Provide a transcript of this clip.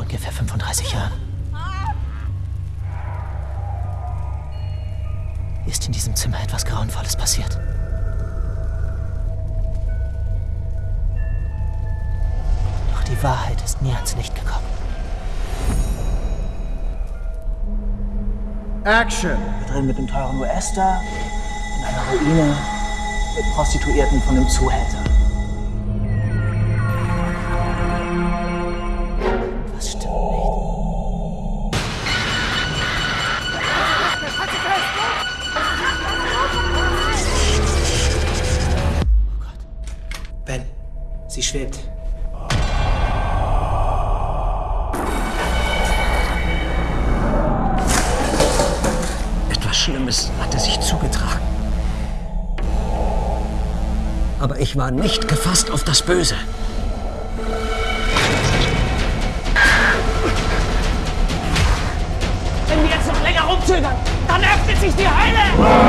ungefähr 35 Jahren. Ist in diesem Zimmer etwas Grauenvolles passiert? Doch die Wahrheit ist nie ans Licht gekommen. Action! Wir drehen mit dem teuren US-Star in einer Ruine mit Prostituierten von einem Zuhälter. Ben, sie schwebt. Etwas Schlimmes hatte sich zugetragen. Aber ich war nicht gefasst auf das Böse. Wenn wir jetzt noch länger rumzögern, dann öffnet sich die Hölle!